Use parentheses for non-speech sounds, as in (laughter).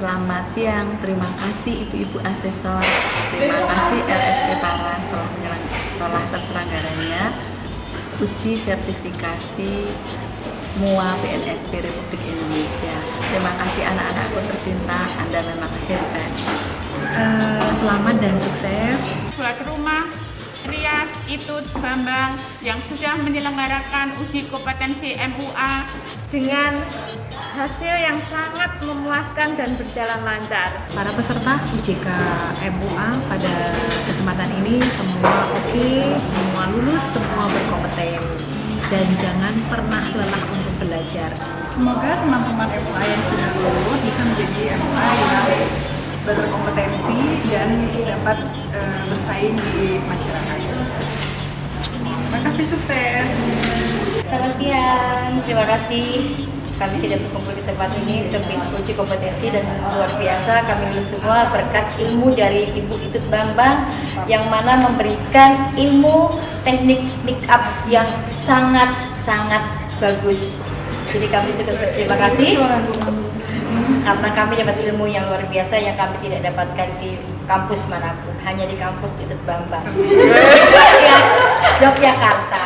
Selamat siang, terima kasih ibu-ibu asesor, terima kasih LSP Paras telah, telah terselenggaranya uji sertifikasi MUA PNSP Republik Indonesia. Terima kasih anak-anakku tercinta, Anda memang hebat. Uh, selamat dan sukses. Buat rumah Rias Itut Bambang yang sudah menyelenggarakan uji kompetensi MUA dengan hasil yang sangat memuaskan dan berjalan lancar. Para peserta UJK MUA pada kesempatan ini semua oke, okay, semua lulus, semua berkompeten dan jangan pernah lelah untuk belajar. Semoga teman-teman MUA yang sudah lulus bisa menjadi MUA yang berkompetensi dan dapat e, bersaing di masyarakat. Terima kasih sukses. Selamat siang, terima kasih kami sudah berkumpul di tempat ini untuk uji kompetensi dan luar biasa kami semua berkat ilmu dari Ibu Itut Bambang yang mana memberikan ilmu teknik make up yang sangat-sangat bagus. Jadi kami sangat berterima kasih karena kami dapat ilmu yang luar biasa yang kami tidak dapatkan di kampus mana pun, hanya di kampus Itut Bambang. (laughs) Yogyakarta.